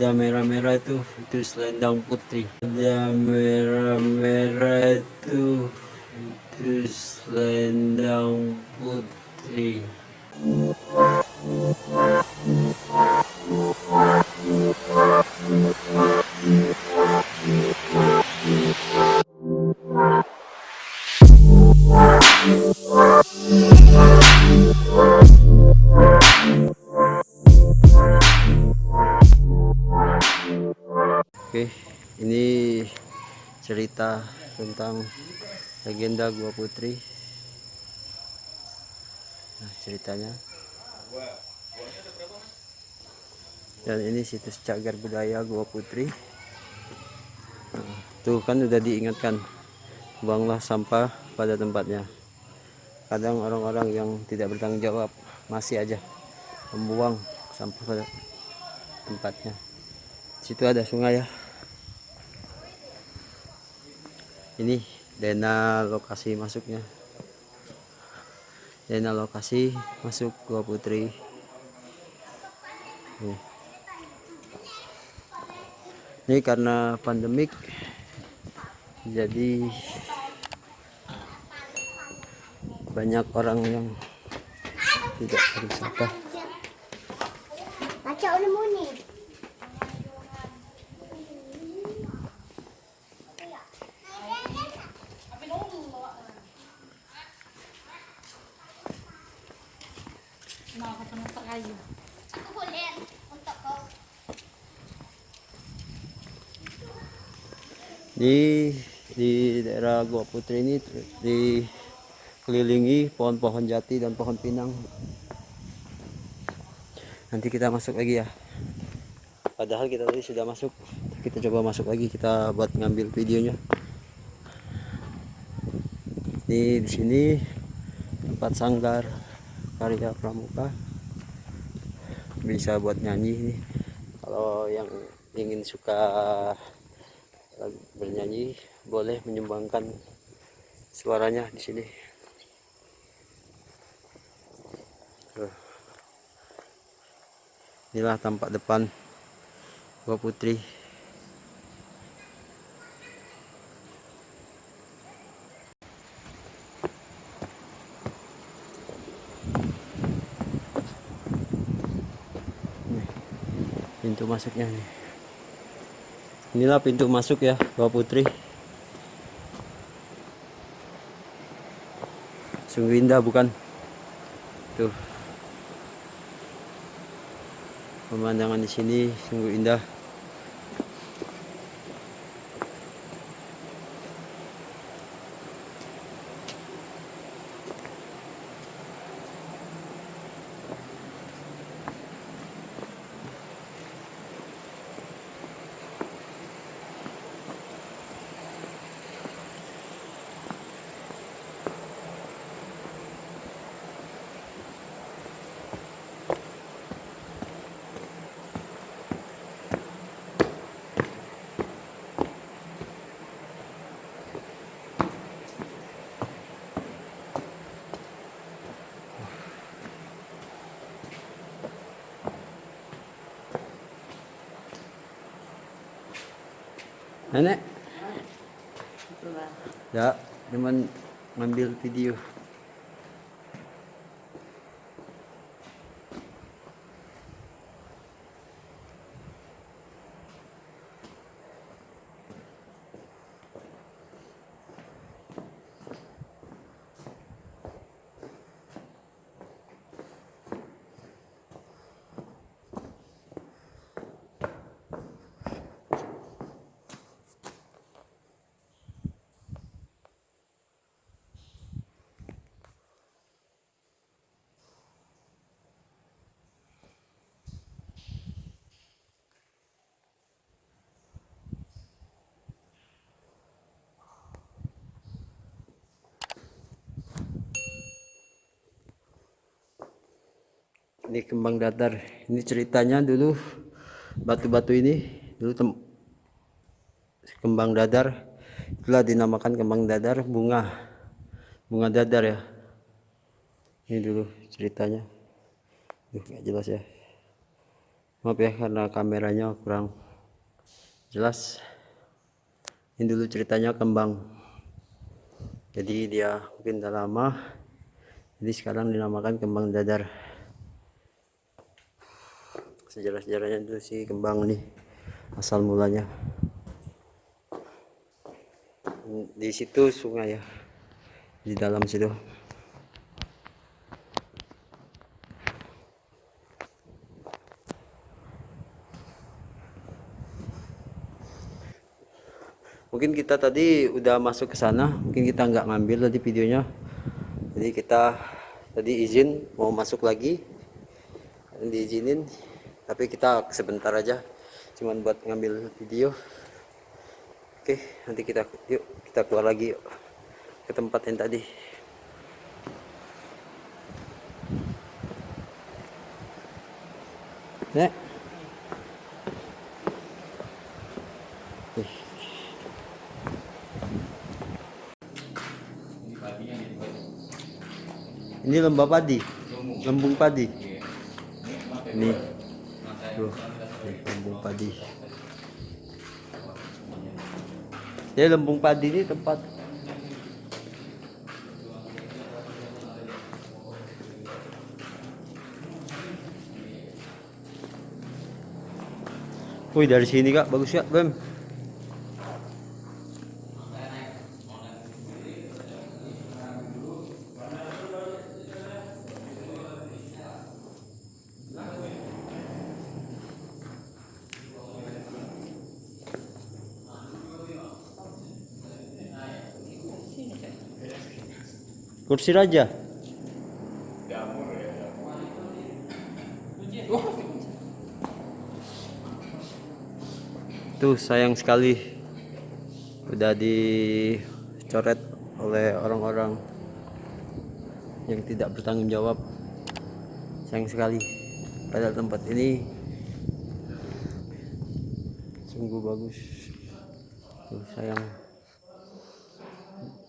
ada merah-merah itu itu selendang putri ada merah-merah itu itu selendang putri cerita tentang legenda Gua Putri. Nah, ceritanya. Dan ini situs cagar budaya Gua Putri. Nah, tuh kan udah diingatkan, buanglah sampah pada tempatnya. Kadang orang-orang yang tidak bertanggung jawab masih aja membuang sampah pada tempatnya situ ada sungai ya ini dana lokasi masuknya. Dana lokasi masuk gua putri. Ini karena pandemik jadi banyak orang yang tidak berwisata Baca Gua Putri ini dikelilingi pohon-pohon jati dan pohon pinang. Nanti kita masuk lagi ya. Padahal kita tadi sudah masuk. Kita coba masuk lagi kita buat ngambil videonya. Ini di sini tempat sanggar karya pramuka. Bisa buat nyanyi nih kalau yang ingin suka bernyanyi boleh menyumbangkan suaranya di sini. Inilah tampak depan Gua Putri. Pintu masuknya nih. Inilah pintu masuk ya Gua Putri sungguh indah bukan? Tuh. Pemandangan di sini sungguh indah nenek? Ya cuman ngambil video ini kembang datar. Ini ceritanya dulu batu-batu ini dulu tem kembang dadar itulah dinamakan kembang dadar bunga. Bunga dadar ya. Ini dulu ceritanya. Duh, nggak jelas ya. Maaf ya karena kameranya kurang jelas. Ini dulu ceritanya kembang. Jadi dia mungkin udah lama. Jadi sekarang dinamakan kembang dadar sejarah-sejarahnya itu si kembang nih asal mulanya. Di situ sungai ya di dalam situ. Mungkin kita tadi udah masuk ke sana mungkin kita nggak ngambil tadi videonya. Jadi kita tadi izin mau masuk lagi. Diizinin tapi kita sebentar aja cuman buat ngambil video oke nanti kita yuk kita keluar lagi yuk ke tempat yang tadi Nek. Ini lembah padi, lembung padi. Ini, tuh, lembung padi. Jadi lembung padi ini tempat Wih dari sini kak bagus ya Bem. Kursi raja. Tuh sayang sekali udah dicoret oleh orang-orang yang tidak bertanggung jawab. Sayang sekali. Padahal tempat ini sungguh bagus. Tuh sayang.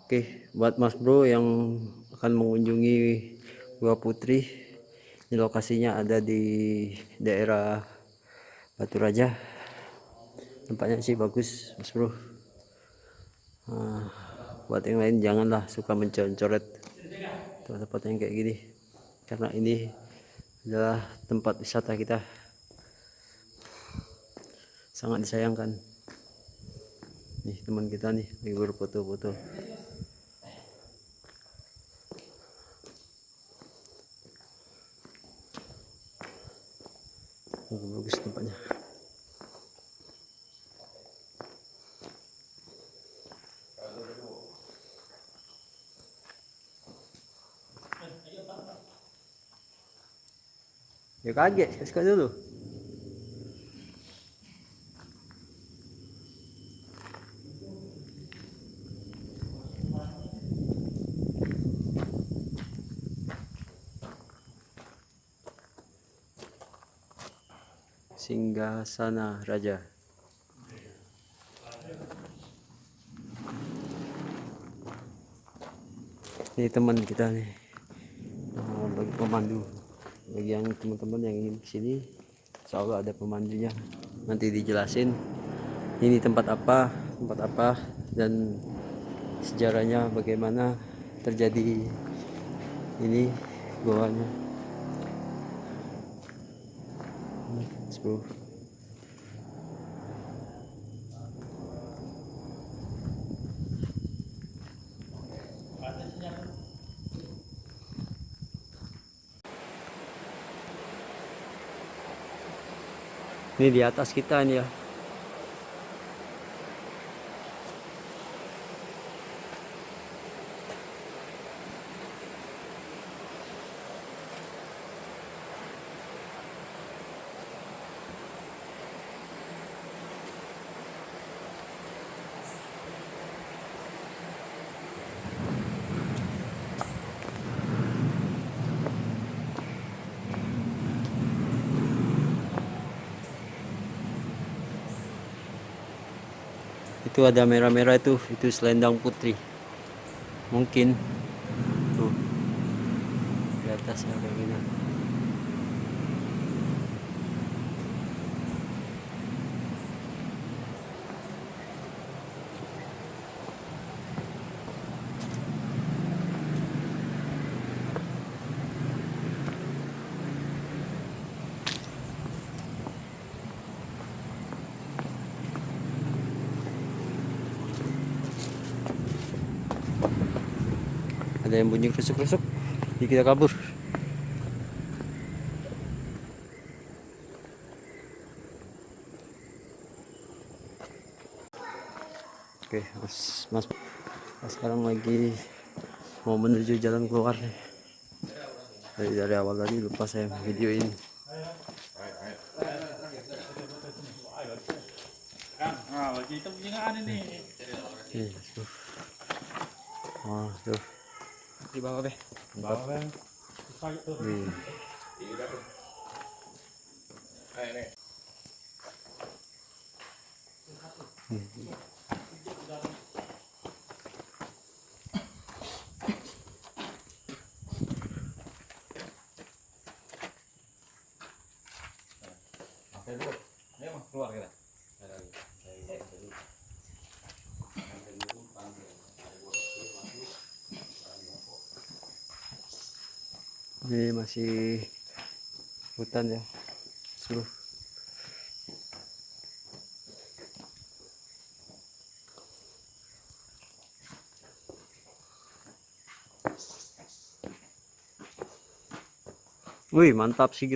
Oke, buat Mas Bro yang akan mengunjungi Gua Putri, ini lokasinya ada di daerah Batu Raja. Tempatnya sih bagus, Mas Bro. Nah, buat yang lain janganlah suka mencoret tempat yang kayak gini, karena ini adalah tempat wisata kita. Sangat disayangkan. Nih teman kita nih, lagi berfoto-foto. Oh, bagus tempatnya. Ya kaget, suka dulu. Singgasana Raja. Ini teman kita nih, bagi pemandu. Bagi yang teman-teman yang ingin ke sini, insya Allah ada pemandunya. Nanti dijelasin ini tempat apa, tempat apa, dan sejarahnya bagaimana terjadi ini goanya. Bro. Ini di atas kita nih ya. Itu ada merah-merah itu itu selendang putri. Mungkin. Tuh. Di atasnya kayak gini ada yang bunyi rusuk-rusuk jadi kita kabur. Oke mas mas sekarang lagi mau menuju jalan keluar dari dari awal tadi lupa saya videoin Ah, lagi itu punya ini. nih tuh oh tuh Di bawah be. Bawah be. tuh. Wih. Oke dulu. Ayo keluar kita. Ini masih hutan ya seluruh. Wih mantap sih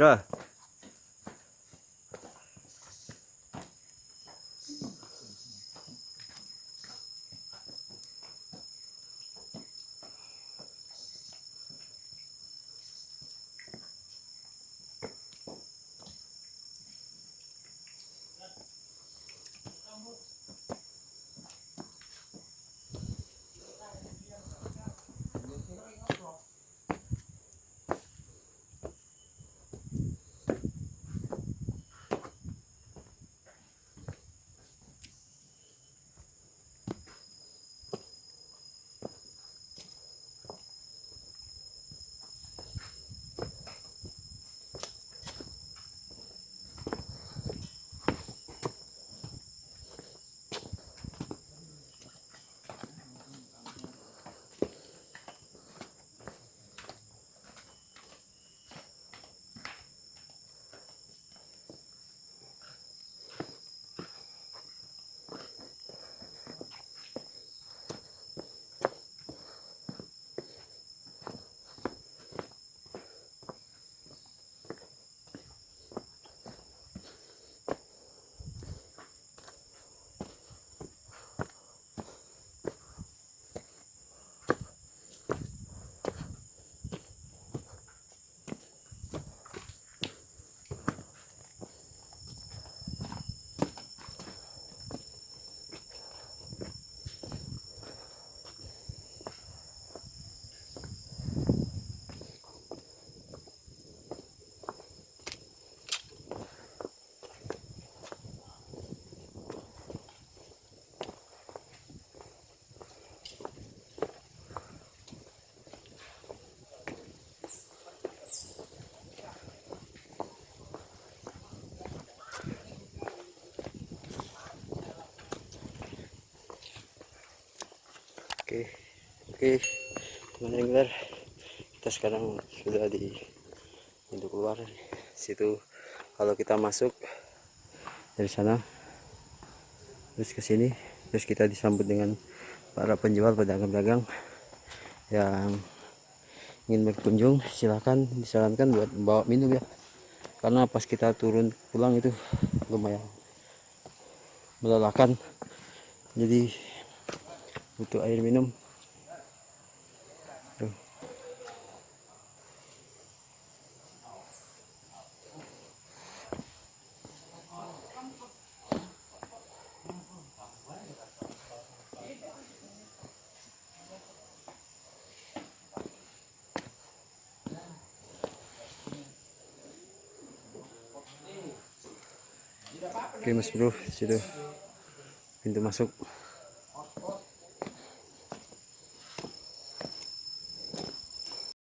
Oke, oke, teman angler, kita sekarang sudah di pintu keluar. Situ kalau kita masuk dari sana, terus ke sini, terus kita disambut dengan para penjual pedagang-pedagang yang ingin berkunjung. Silahkan disarankan buat bawa minum ya, karena pas kita turun pulang itu lumayan melelahkan. Jadi butuh air minum. Oke mas bro, situ pintu masuk.